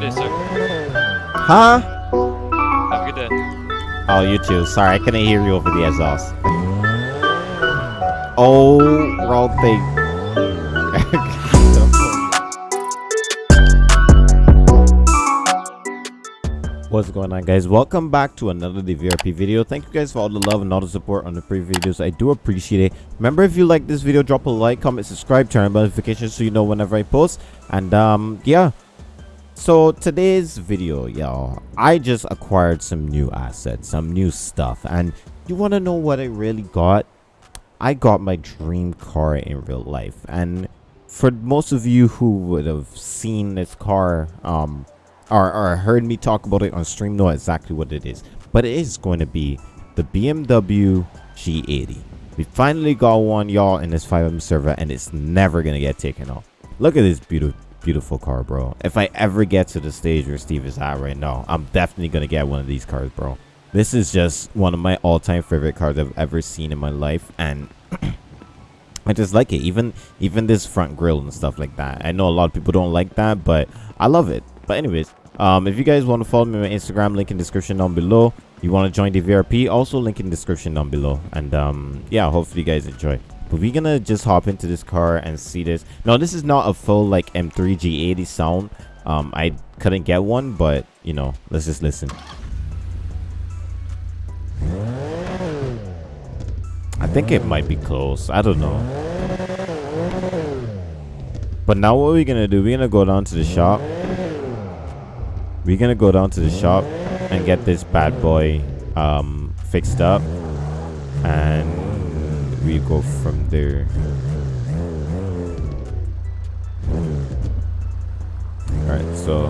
good day, sir. Huh? Have a good day. Oh, you too. Sorry, I couldn't hear you over the exhaust. Oh, wrong thing. What's going on guys? Welcome back to another DVRP video. Thank you guys for all the love and all the support on the previous videos. I do appreciate it. Remember if you like this video, drop a like, comment, subscribe, turn on notifications so you know whenever I post. And um yeah. So today's video, y'all, I just acquired some new assets, some new stuff. And you want to know what I really got? I got my dream car in real life. And for most of you who would have seen this car um or, or heard me talk about it on stream know exactly what it is. But it is going to be the BMW G80. We finally got one, y'all, in this FiveM server, and it's never going to get taken off. Look at this beautiful beautiful car, bro. If I ever get to the stage where Steve is at right now, I'm definitely going to get one of these cars, bro. This is just one of my all-time favorite cars I've ever seen in my life, and I just like it. Even even this front grille and stuff like that. I know a lot of people don't like that, but I love it. But anyways, um, if you guys want to follow me on Instagram, link in description down below. You want to join the VRP, also link in description down below. And um, yeah, hopefully you guys enjoy. But we're gonna just hop into this car and see this. No, this is not a full like M3 G80 sound. Um, I couldn't get one, but you know, let's just listen. I think it might be close. I don't know. But now what we're gonna do, we're gonna go down to the shop we're gonna go down to the shop and get this bad boy um, fixed up and we go from there. Alright so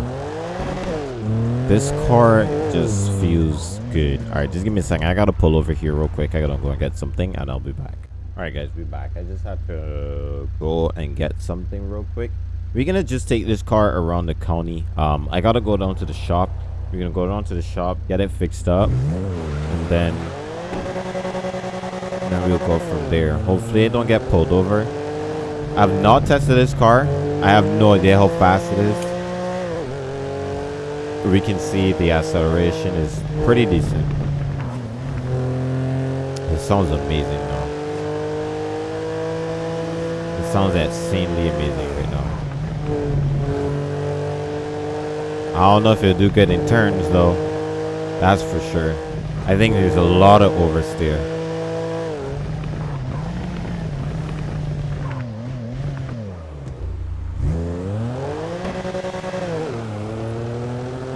this car just feels good. Alright just give me a second. I gotta pull over here real quick. I gotta go and get something and i'll be back. Alright guys we're back. I just have to go and get something real quick. We're gonna just take this car around the county. Um i gotta go down to the shop. We're gonna go down to the shop get it fixed up and then then we'll go from there. Hopefully it don't get pulled over. I've not tested this car. I have no idea how fast it is. We can see the acceleration is pretty decent. It sounds amazing though. It sounds insanely amazing right now. I don't know if it'll do good in turns though. That's for sure. I think there's a lot of oversteer.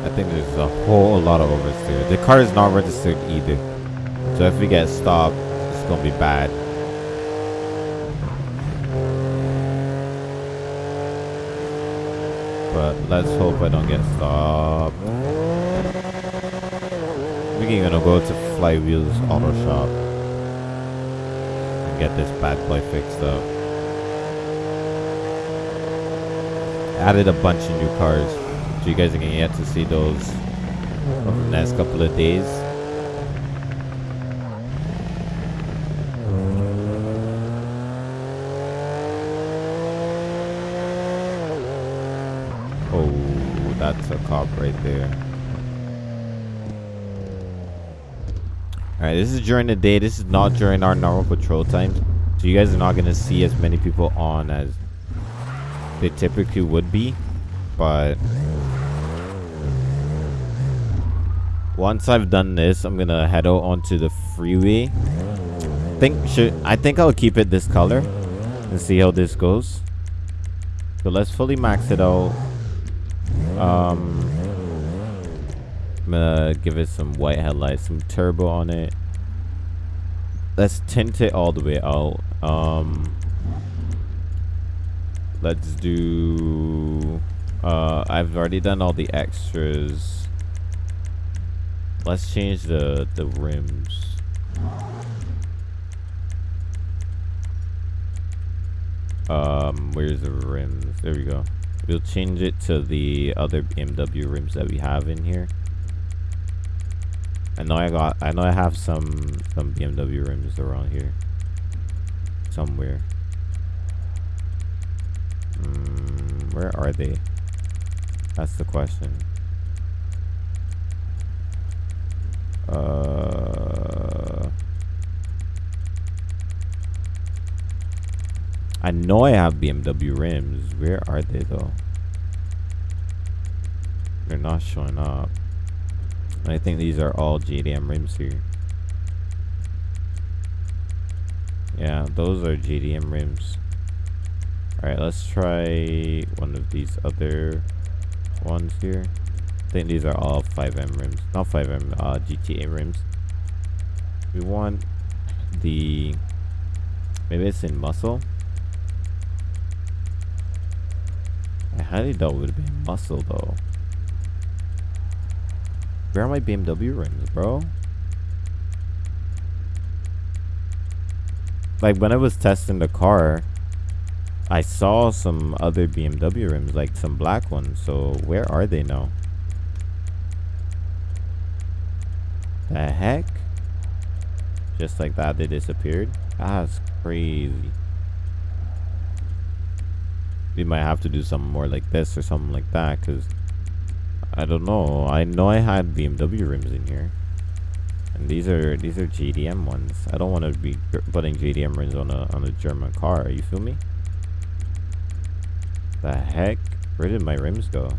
I think there's a whole lot of oversteer. The car is not registered either. So if we get stopped, it's gonna be bad. but let's hope I don't get stopped. We're gonna go to Flywheels Auto Shop and get this bad boy fixed up. Added a bunch of new cars, so you guys are gonna get to see those over the next couple of days. Oh, that's a cop right there. Alright, this is during the day. This is not during our normal patrol times. So you guys are not going to see as many people on as they typically would be. But once I've done this, I'm to head out onto the freeway. think should I think I'll keep it this color and see how this goes. So let's fully max it out. Um, I'm gonna give it some white headlights, some turbo on it. Let's tint it all the way out. Um, let's do. Uh, I've already done all the extras. Let's change the the rims. Um, where's the rims? There we go. We'll change it to the other BMW rims that we have in here. I know I got I know I have some some BMW rims around here. Somewhere. Mm, where are they? That's the question. Uh, I know I have BMW rims. Where are they though? They're not showing up. I think these are all JDM rims here. Yeah, those are JDM rims. Alright, let's try one of these other ones here. Think these are all FiveM rims. Not FiveM, uh, GTA rims. We want the... Maybe it's in muscle? I highly doubt it would be muscle though. Where are my BMW rims, bro? Like when I was testing the car, I saw some other BMW rims, like some black ones. So where are they now? The heck? Just like that, they disappeared? That's crazy. We might have to do something more like this or something like that, because I don't know. I know I had BMW rims in here. And these are these are JDM ones. I don't want to be putting JDM rims on a on a German car. You feel me? The heck? Where did my rims go?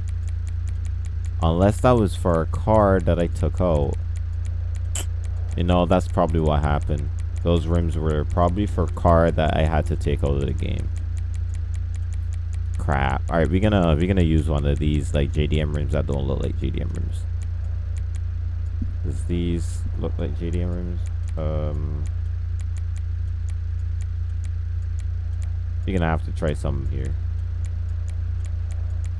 Unless that was for a car that I took out. You know, that's probably what happened. Those rims were probably for car that I had to take out of the game. Crap. Alright, we're gonna we're gonna use one of these like JDM rims that don't look like JDM rims. Does these look like JDM rims? Um You're gonna have to try some here.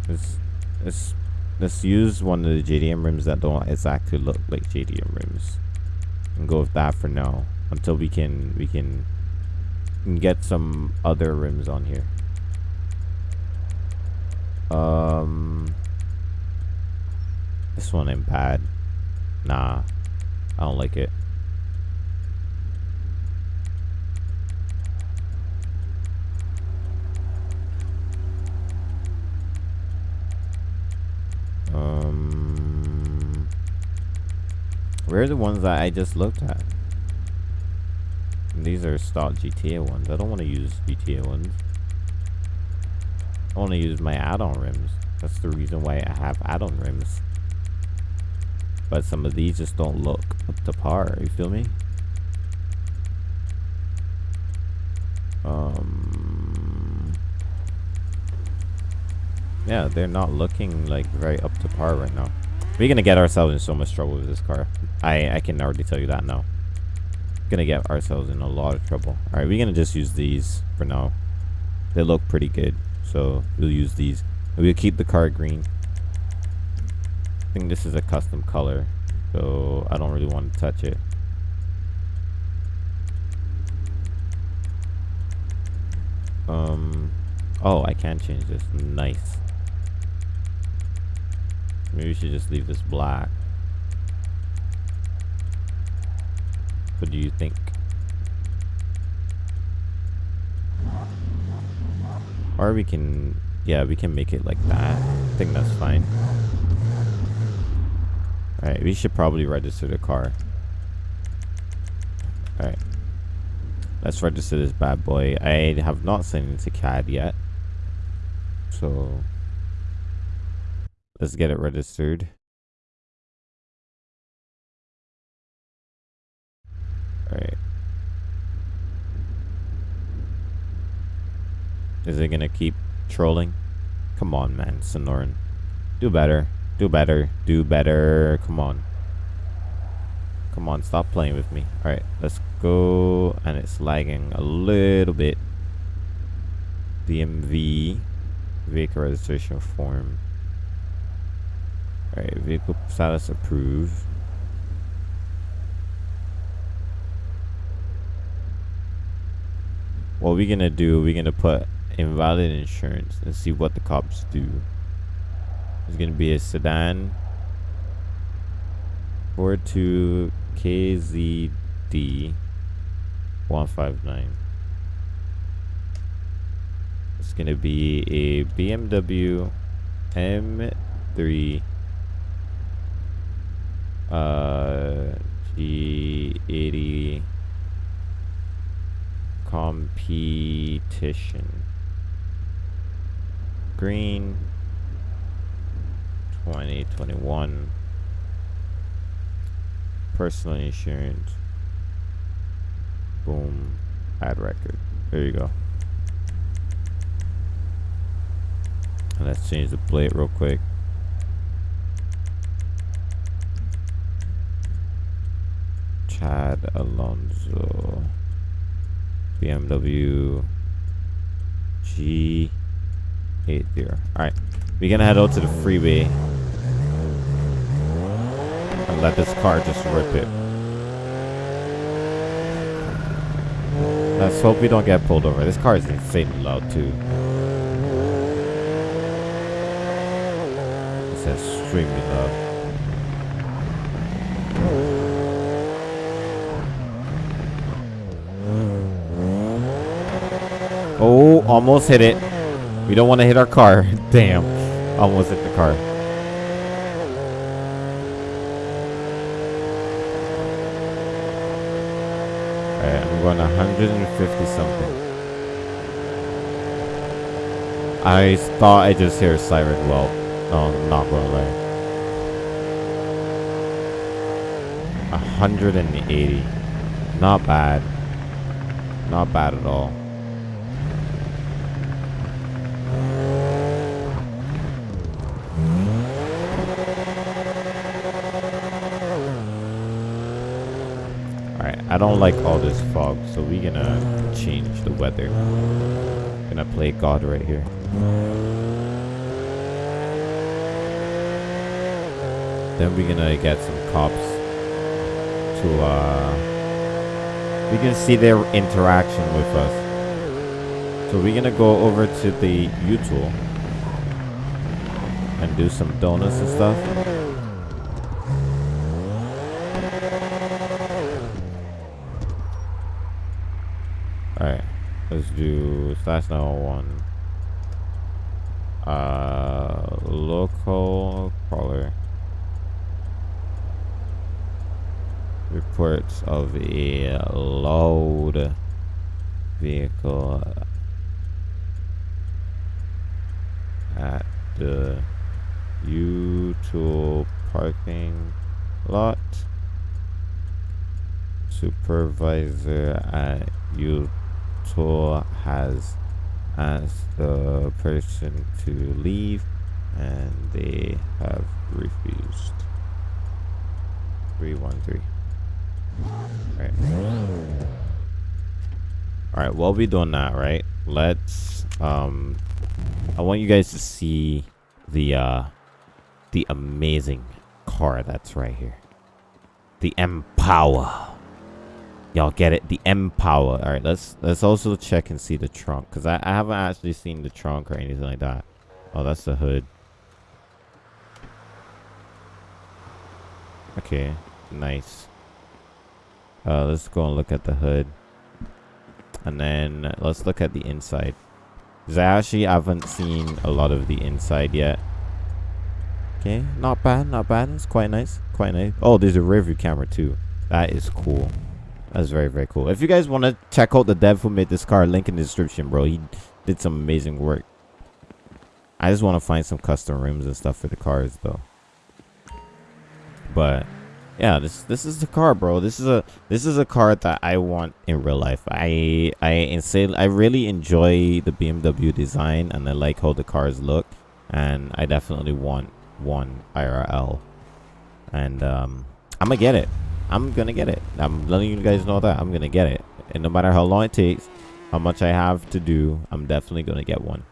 Let's, let's, let's use one of the JDM rims that don't exactly look like JDM rims. And go with that for now. Until we can, we can, get some other rims on here. Um, this one ain't bad. Nah, I don't like it. Um, where are the ones that I just looked at? These are stock GTA ones. I don't want to use GTA ones. I want to use my add-on rims. That's the reason why I have add-on rims. But some of these just don't look up to par. You feel me? Um, yeah, they're not looking like very up to par right now. We're gonna get ourselves in so much trouble with this car. I I can already tell you that now. Gonna get ourselves in a lot of trouble. All right, we're gonna just use these for now. They look pretty good, so we'll use these. We'll keep the car green. I think this is a custom color, so I don't really want to touch it. Um, oh, I can change this. Nice. Maybe we should just leave this black. What do you think? Or we can, yeah, we can make it like that. I think that's fine. Alright, we should probably register the car. Alright. Let's register this bad boy. I have not sent it to CAD yet. So let's get it registered. Alright. Is it gonna keep trolling? Come on, man, Sonoran. Do better. Do better. Do better. Come on. Come on, stop playing with me. Alright, let's go. And it's lagging a little bit. DMV. Vehicle registration form. Alright, vehicle status approved. What we're gonna do, we're gonna put invalid insurance and see what the cops do. It's gonna be a sedan 42KZD 159. It's gonna be a BMW M3 uh, eighty. competition. Green 2021 personal insurance. Boom, ad record. There you go. And let's change the plate real quick. Chad Alonso BMW G80 alright we're gonna head out to the freeway and let this car just rip it. Let's hope we don't get pulled over. This car is insanely loud too. It's extremely loud Oh, almost hit it. We don't want to hit our car. Damn. Almost hit the car. Alright, I'm going 150 something. I thought I just hear a siren. Well, no, I'm not to lie. 180. Not bad. Not bad at all. Alright, I don't like all this fog, so we're gonna change the weather. Gonna play God right here. Then we're gonna get some cops to uh we can see their interaction with us. So we're gonna go over to the U-Tool and do some donuts and stuff. Alright, let's do slash now one. Uh, local caller. Reports of a load vehicle at the U-Tool parking lot. Supervisor at U-Tool has asked the person to leave and they have refused. 313. Right. Alright, while we're doing that, right? Let's um I want you guys to see the uh the amazing car that's right here. The Empower. Y'all get it? The Empower. Alright, let's let's also check and see the trunk. Cause I, I haven't actually seen the trunk or anything like that. Oh, that's the hood. Okay, nice. Uh, let's go and look at the hood. And then let's look at the inside. Because I actually haven't seen a lot of the inside yet. Okay, not bad, not bad. It's quite nice, quite nice. Oh, there's a rear view camera too. That is cool. That's very, very cool. If you guys want to check out the dev who made this car, link in the description, bro. He did some amazing work. I just want to find some custom rims and stuff for the cars, though. But yeah, this this is the car, bro. This is a this is a car that I want in real life. I I insane. I really enjoy the BMW design, and I like how the cars look, and I definitely want one IRL. And um, I'm gonna get it. I'm gonna get it. I'm letting you guys know that I'm gonna get it, and no matter how long it takes, how much I have to do, I'm definitely gonna get one.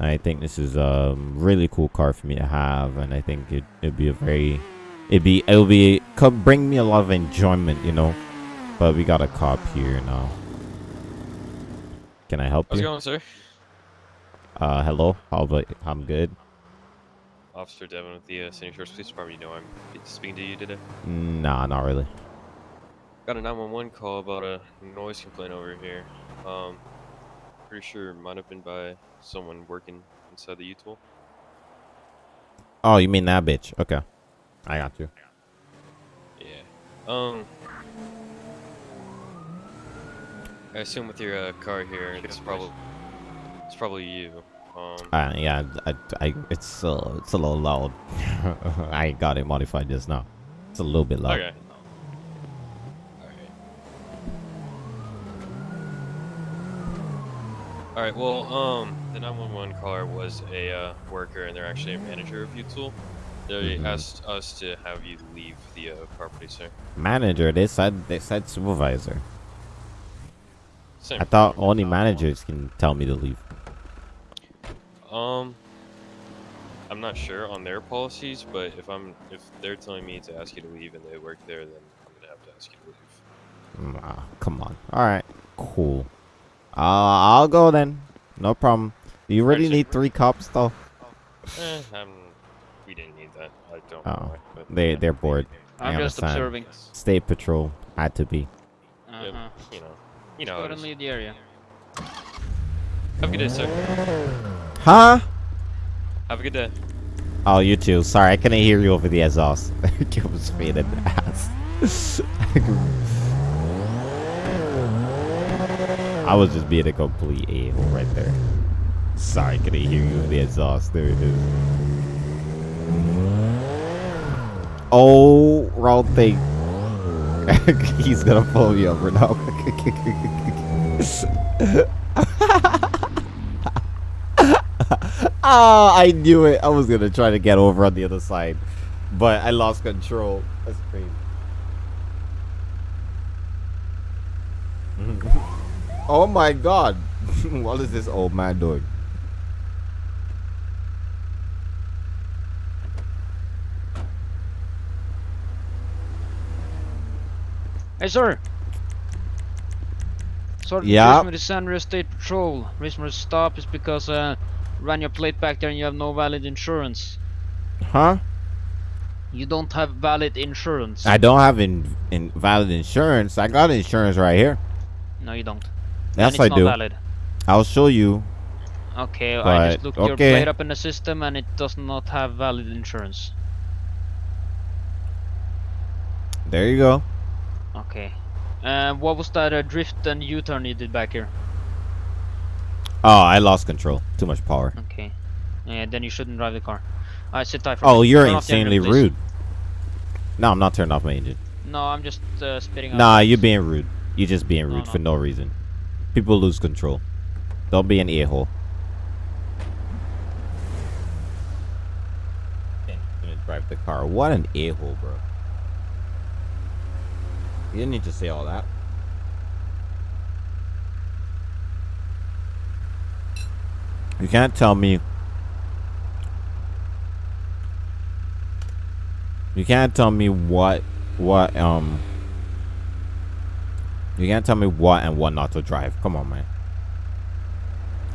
I think this is a really cool car for me to have, and I think it it'd be a very it'd be it'll be could bring me a lot of enjoyment, you know. But we got a cop here now. Can I help How's it you? going, sir? Uh, hello. How about I'm good. Officer Devin with the uh, Sandy Shores Police Department. You know I'm speaking to you today. Nah, not really. Got a 911 call about a noise complaint over here. Um, pretty sure it might have been by someone working inside the U-Tool. Oh, you mean that bitch? Okay, I got you. Yeah. Um. I assume with your uh, car here, it's probably it's probably you. Um. Uh, yeah, I, I, it's uh, it's a little loud. I got it modified just now. It's a little bit loud. Okay. Alright. Alright, well, um, the 911 caller was a uh, worker and they're actually a manager of U-Tool. They Mhm. asked us to have you leave the uh, property, sir. Manager, they said they said supervisor. Same. I thought only managers can tell me to leave. Um, I'm not sure on their policies, but if I'm if they're telling me to ask you to leave and they work there, then I'm gonna have to ask you to leave. Mm, ah, come on. All right, cool. Uh, I'll go then. No problem. You really need three cops though. Eh, um, we didn't need that. I don't Oh, know why, but They yeah. they're bored. I I'm just understand. observing. State patrol had to be. Uh-huh. Yep, you know, you Go know. ahead and leave the area. Have a good day, sir. Huh? Have a good day. Oh, you too. Sorry, I couldn't hear you over the exhaust. it was faded ass. I was just being a complete a-hole right there. Sorry, couldn't hear you over the exhaust. There it is. Oh, wrong thing. He's gonna pull me over now. Oh, I knew it. I was gonna try to get over on the other side, but I lost control. That's crazy. oh my god. what is this old man doing? Hey, sir! Sergeant Yeah? with the San Andreas State Patrol. Reason for stop is because uh, ran your plate back there and you have no valid insurance. Huh? You don't have valid insurance. I don't have in, in valid insurance. I got insurance right here. No, you don't. Yes, I do. Valid. I'll show you. Okay, I just looked your plate up in the system and it does not have valid insurance. There you go. Okay. Uh, what was that uh, drift and U-turn you did back here? Oh, I lost control. Too much power. Okay. Yeah, then you shouldn't drive the car. Alright, sit tight for Oh, me. you're Turn the engine, insanely rude. No, I'm not turning off my engine. No, I'm just uh, spitting out. Nah, you're being rude. You're just being rude no. for no reason. People lose control. Don't be an. Gonna drive the car. What an a-hole, bro. You didn't need to say all that. You can't tell me. You can't tell me what, what, um. You can't tell me what and what not to drive. Come on, man.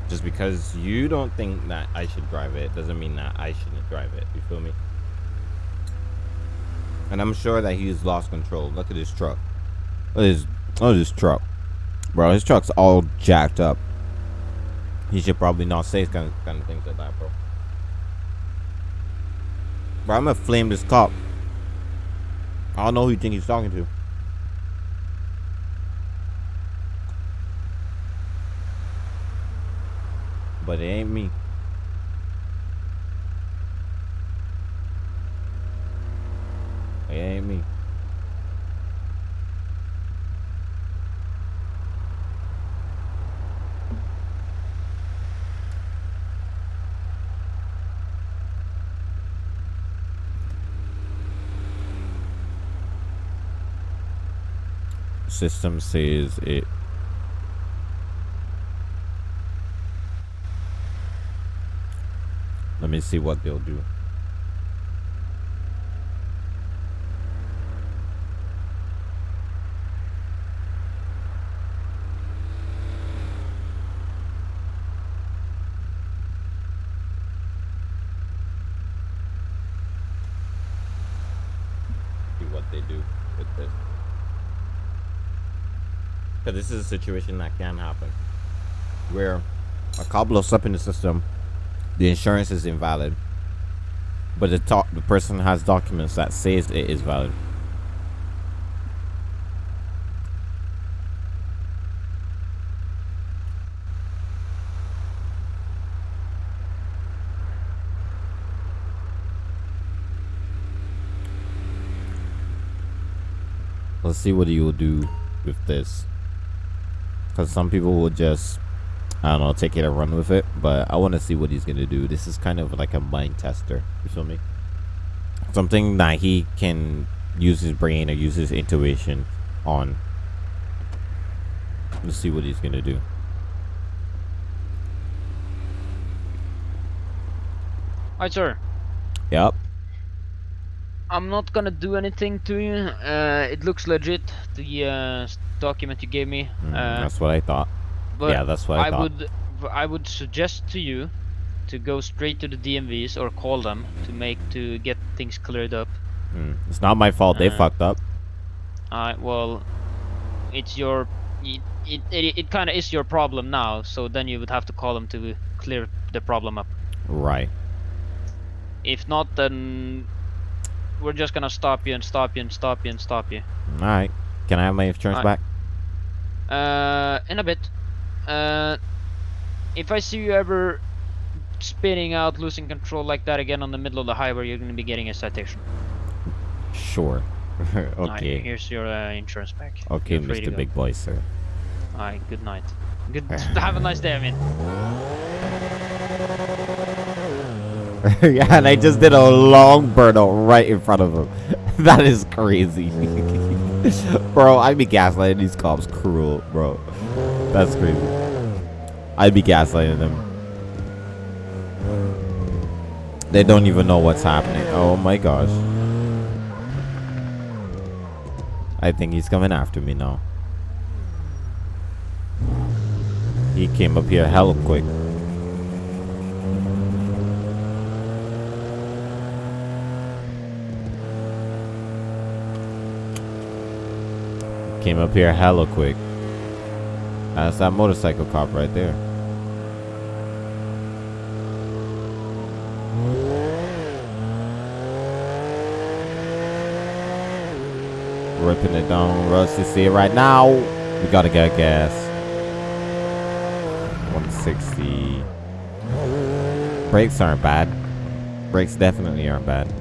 Just because you don't think that I should drive it doesn't mean that I shouldn't drive it. You feel me? And I'm sure that he's lost control. Look at his truck. Look at his, look at his truck. Bro, his truck's all jacked up. He should probably not say kind of, kind of things like that, bro. Bro, I'm gonna flame this cop. I don't know who you think he's talking to. But it ain't me. It ain't me. System says it. Let me see what they'll do. See what they do with this. Because this is a situation that can happen. Where a cop blows up in the system, the insurance is invalid. but the top the person has documents that says it is valid. Let's see what he will do with this. Because some people will just, I don't know, take it and run with it. But I want to see what he's going to do. This is kind of like a mind tester. You feel me? Something that he can use his brain or use his intuition on. Let's see what he's going to do. Hi, sir. Yep. I'm not gonna do anything to you. Uh, it looks legit, the uh, document you gave me. Mm, Uh, that's what I thought. but yeah, that's what I, I thought. would, I would suggest to you to go straight to the DMVs or call them to make to get things cleared up. Mm, It's not my fault. They Uh, fucked up. Uh, well, it's your, it, it, it, it kind of is your problem now. So then you would have to call them to clear the problem up. Right. If not, then we're just gonna stop you and stop you and stop you and stop you. All right. Can I have my insurance Alright. back? Uh, in a bit. Uh, if I see you ever spinning out, losing control like that again on the middle of the highway, you're gonna be getting a citation. Sure. Alright, okay. here's your uh, insurance back. Okay, You're free to Mr. Big Boy, sir. Alright, good night. Good. have a nice day. I mean. yeah, and I just did a long burnout right in front of him. that is crazy. bro, I'd be gaslighting these cops cruel, bro. That's crazy. I'd be gaslighting them. They don't even know what's happening. Oh my gosh. I think he's coming after me now. He came up here hella quick. Came up here hella quick. Uh, That's that motorcycle cop right there. Ripping it down, Russ. You see it right now. We gotta get gas. 160. Brakes aren't bad. Brakes definitely aren't bad.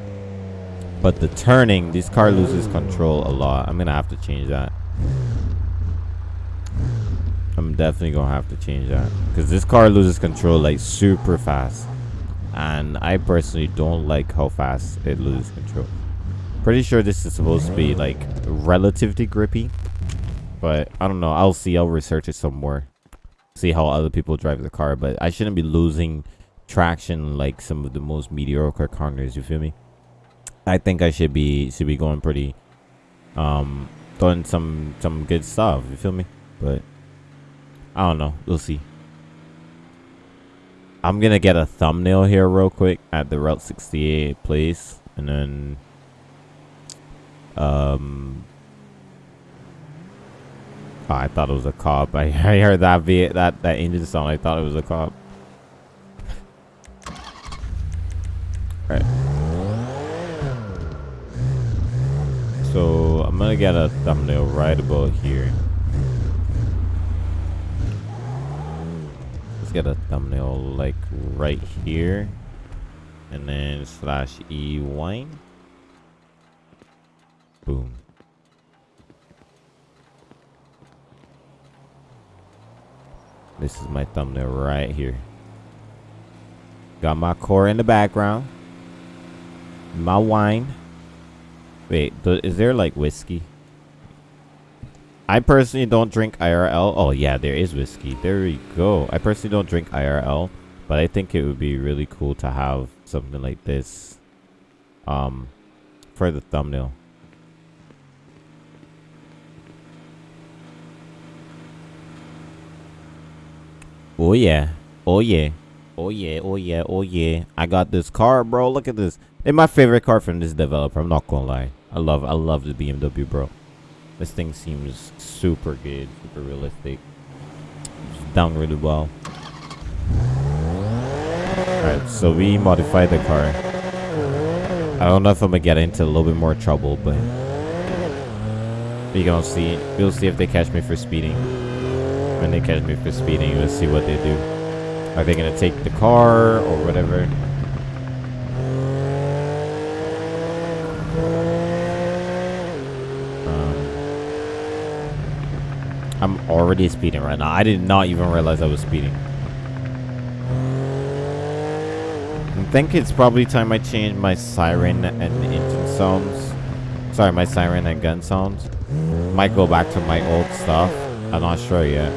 But the turning, this car loses control a lot. I'm gonna have to change that. I'm definitely gonna have to change that because this car loses control like super fast, and I personally don't like how fast it loses control. Pretty sure this is supposed to be like relatively grippy, but I don't know. I'll see. I'll research it some more. See how other people drive the car, but I shouldn't be losing traction like some of the most mediocre corners. You feel me? I think I should be should be going pretty um doing some some good stuff, you feel me? But I don't know. We'll see. I'm gonna get a thumbnail here real quick at the Route 68 place and then um oh, I thought it was a cop. I, I heard that v that that engine sound. I thought it was a cop. Alright. So I'm gonna get a thumbnail right about here. Let's get a thumbnail like right here. And then slash E wine. Boom. This is my thumbnail right here. Got my core in the background. My wine. Wait, is there like whiskey? I personally don't drink IRL. Oh yeah, there is whiskey. There we go. I personally don't drink IRL, but I think it would be really cool to have something like this um for the thumbnail. Oh yeah. Oh yeah. Oh yeah. Oh yeah. Oh yeah. I got this car, bro. Look at this. It's my favorite car from this developer. I'm not gonna lie. I love I love the BMW, bro. This thing seems super good, super realistic. It's done really well. Alright, so we modified the car. I don't know if I'm gonna get into a little bit more trouble, but we gonna see. We'll see if they catch me for speeding. When they catch me for speeding, let's see what they do. Are they gonna take the car or whatever? I'm already speeding right now. I did not even realize I was speeding. I think it's probably time I change my siren and engine sounds. Sorry, my siren and gun sounds. Might go back to my old stuff. I'm not sure yet.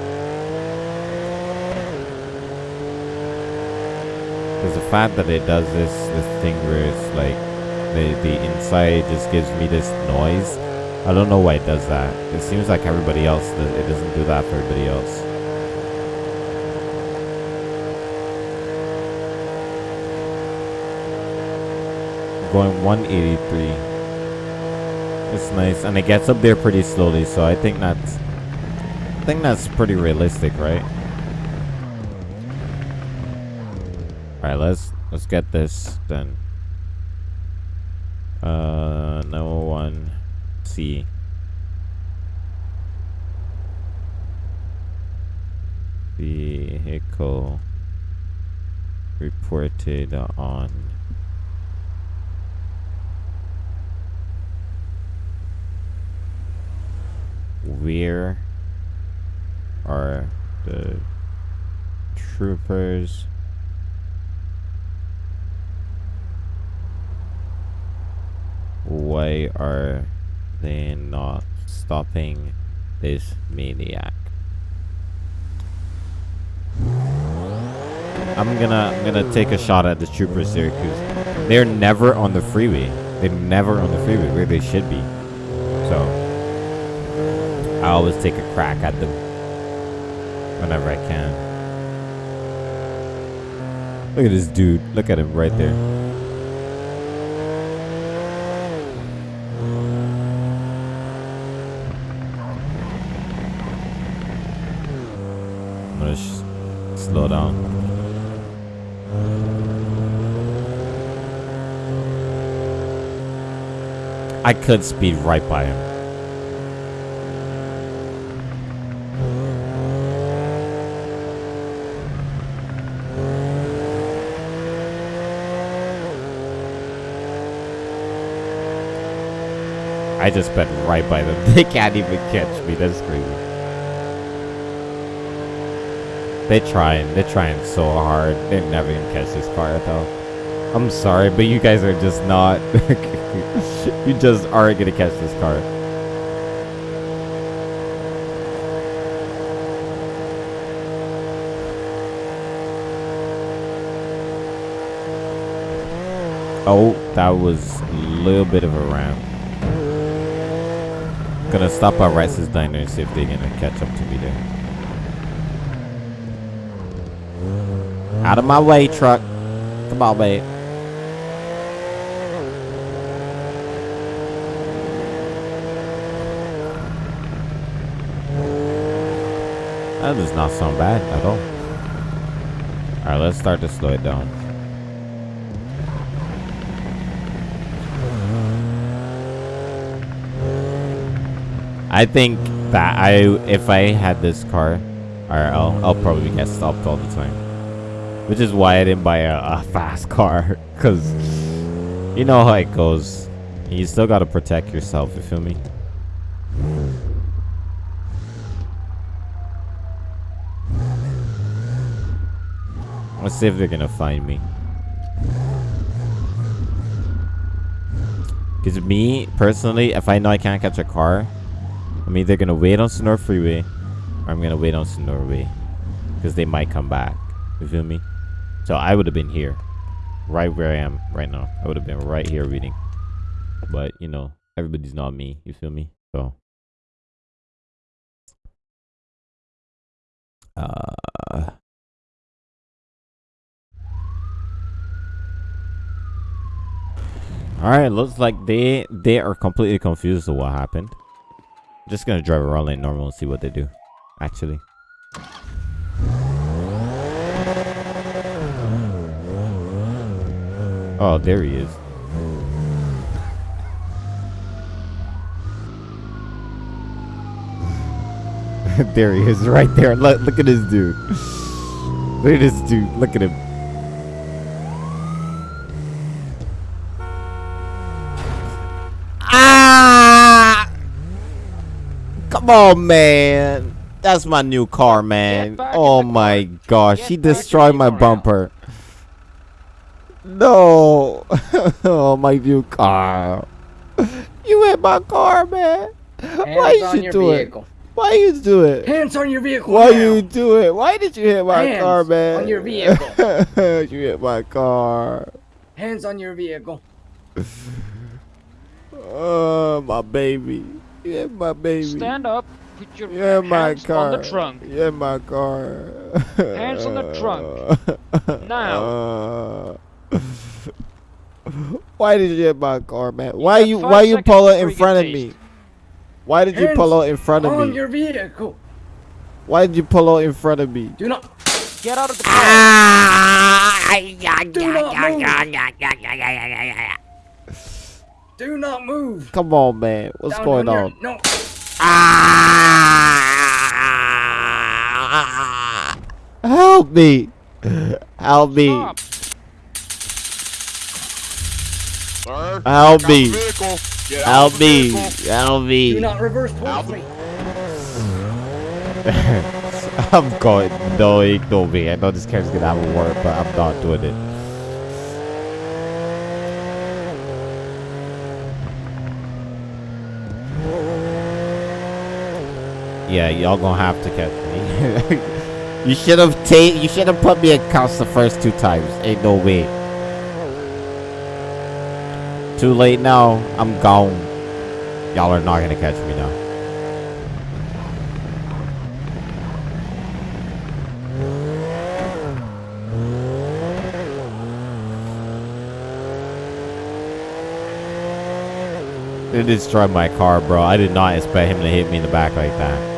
Because the fact that it does this this thing where it's like the the inside just gives me this noise. I don't know why it does that. It seems like everybody else it doesn't do that for everybody else. Going 183. It's nice, and it gets up there pretty slowly, so I think that's I think that's pretty realistic, right? Alright, let's let's get this done. Uh no one C. Vehicle reported on where are the troopers why are they not stopping this maniac I'm gonna I'm gonna take a shot at the troopers here because they're never on the freeway they're never on the freeway where they should be so I always take a crack at them whenever I can. Look at this dude. Look at him right there. I'm gonna slow down. I could speed right by him. I just sped right by them. They can't even catch me. That's crazy. They're trying. They're trying so hard. They're never gonna catch this car though. I'm sorry, but you guys are just not. you just aren't gonna catch this car. Oh, that was a little bit of a ramp. Gonna stop at Rice's Diner and see if they're gonna catch up to me there. Out of my way, truck. Come on, mate. That does not sound bad at all. Alright, let's start to slow it down. I think that I, if I had this car, or I'll, I'll probably get stopped all the time. Which is why I didn't buy a, a fast car, cause you know how it goes. You still gotta protect yourself. You feel me? Let's see if they're gonna find me. Cause me personally, if I know I can't catch a car, I'm either gonna wait on Senora Freeway or I'm gonna wait on Senora Way. Because they might come back. You feel me? So I would have been here. Right where I am right now. I would have been right here reading. But, you know, everybody's not me. You feel me? So. Uh. All right, looks like they they are completely confused of what happened. Just gonna drive around like normal and see what they do. Actually. Oh, there he is. there he is, right there. Look, look at this dude. look at this dude. Look at him. Come on, man. That's my new car, man. Oh the my gosh, Get he back in the destroyed my car now. bumper. No. oh, my new car. You hit my car, man. Why Hands you on should your do it? Why you do it? Hands on your vehicle. Why now. you do it? Why did you hit my Hands car, man? on your vehicle. you hit my car. Hands on your vehicle. Oh, my baby. You hit my baby. Stand up. Put your You hit my hands car. on the trunk. You hit my car. Hands on the trunk. Now. Why did you hit my car, man? Why got you five why you seconds pull it in front of me? Why did you pull out in front of on me? your vehicle. Why did you pull out in front of me? Do not. Get out of the car. Do not move. Do not move. Come on, man. What's Down going your- on? No. Ah! Help me! Help me! Stop. Sir, Help out me. the vehicle. Get out Help me! Do not reverse towards me. I'm going. No, ignore me. I know this car's gonna have a word, but I'm not doing it. Yeah, y'all gonna have to catch me. you should have ta- You should have put me in cuffs the first two times. Ain't no way. Too late now. I'm gone. Y'all are not gonna catch me now. They destroyed my car, bro. I did not expect him to hit me in the back like that.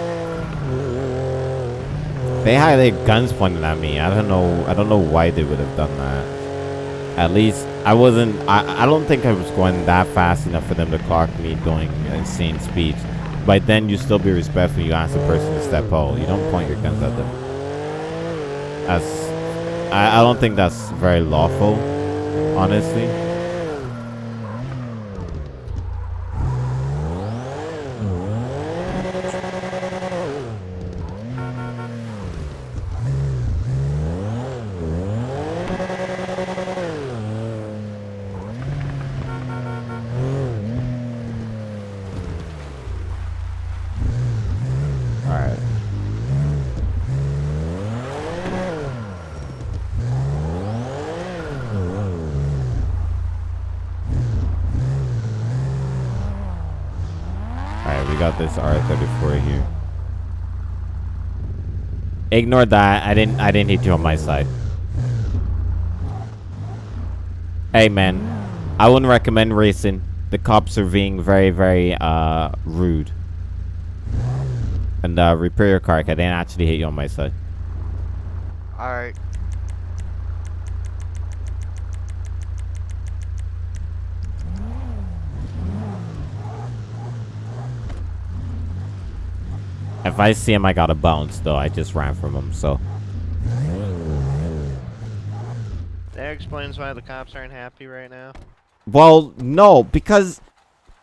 They had their guns pointed at me. I don't know. I don't know why they would have done that. At least I wasn't. I, I don't think I was going that fast enough for them to clock me going insane speeds. But then you still be respectful. You ask the person to step out. You don't point your guns at them. That's. I, I don't think that's very lawful. Honestly. Ignore that. I didn't I didn't hit you on my side. Hey man, I wouldn't recommend racing. The cops are being very, very uh rude. And uh repair your car, I didn't actually hit you on my side. Alright. If I see him, I gotta bounce. Though I just ran from him, so. That explains why the cops aren't happy right now. Well, no, because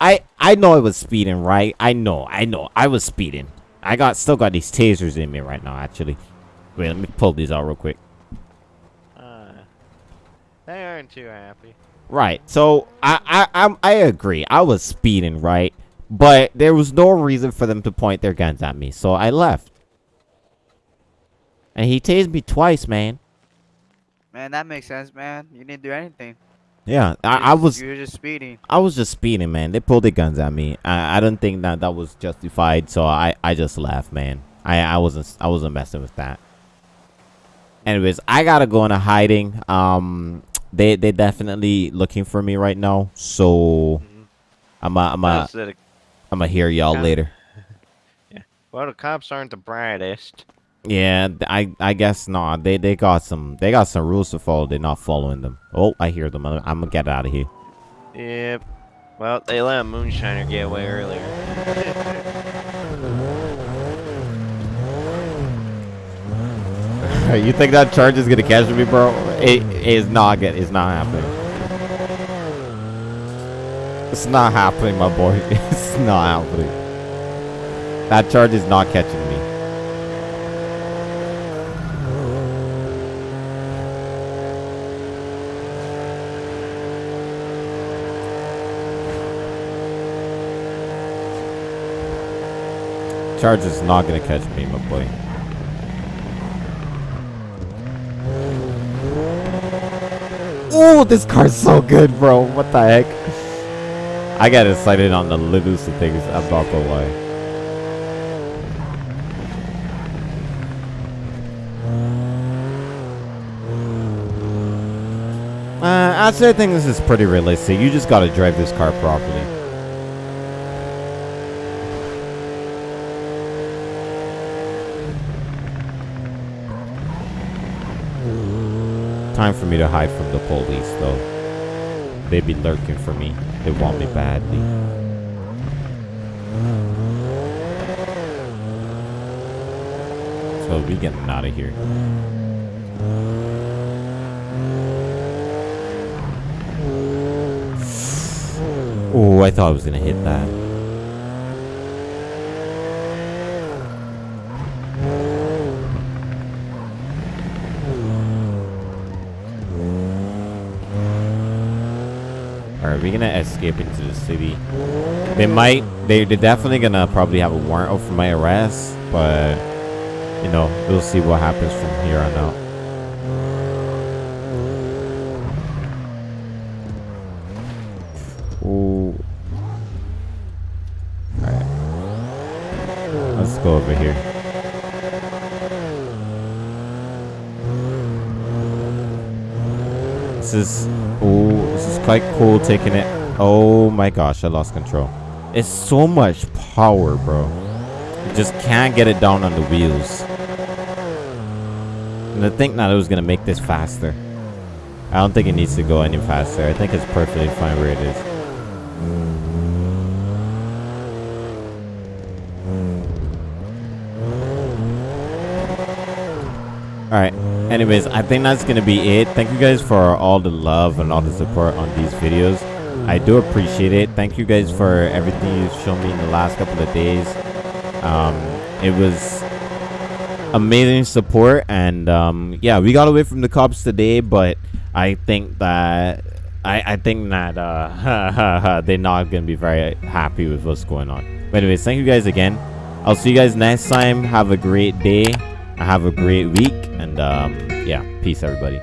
I I know I was speeding, right? I know, I know, I was speeding. I got still got these tasers in me right now, actually. Wait, let me pull these out real quick. Uh, they aren't too happy. Right. So I I I'm, I agree. I was speeding, right? But there was no reason for them to point their guns at me, so I left. And he tased me twice, man. Man, that makes sense, man. You didn't do anything. Yeah, I, I was You were just speeding. I was just speeding, man. They pulled their guns at me. I, I don't think that that was justified, so I, I just left, man. I, I wasn't I wasn't messing with that. Anyways, I gotta go into hiding. Um, they they definitely looking for me right now, so I'm a, I'm a, That's the- I'm gonna hear y'all later. Yeah. well, the cops aren't the brightest. Yeah, I I guess not. They they got some they got some rules to follow. They're not following them. Oh, I hear them. I'm, I'm gonna get out of here. Yep. Well, they let a moonshiner get away earlier. you think that charge is gonna catch me, bro? It is not. It's not happening. It's not happening, my boy. It's not happening. That charge is not catching me. Charge is not gonna catch me, my boy. Oh, this car's so good, bro. What the heck? I got excited on the littlest of things. I'm not gonna lie. Uh, I think this is pretty realistic. You just gotta drive this car properly. Time for me to hide from the police, though. They be lurking for me. They want me badly. So we getting out of here. Oh, I thought I was gonna hit that. We're gonna escape into the city. They might, they, they're definitely gonna probably have a warrant out for my arrest, but, you know, we'll see what happens from here on out. Ooh. Alright. Let's go over here. This is oh, this is quite cool taking it. Oh my gosh, I lost control. It's so much power, bro. You just can't get it down on the wheels. And to think that it was gonna make this faster. I don't think it needs to go any faster. I think it's perfectly fine where it is. Alright. Anyways, I think that's to be it. Thank you guys for all the love and all the support on these videos. I do appreciate it. Thank you guys for everything you've shown me in the last couple of days. Um, it was amazing support. And um, yeah, we got away from the cops today, but I think that I, I think that uh, they're not going to be very happy with what's going on. But anyways, thank you guys again. I'll see you guys next time. Have a great day. I have a great week. And um, yeah, peace, everybody.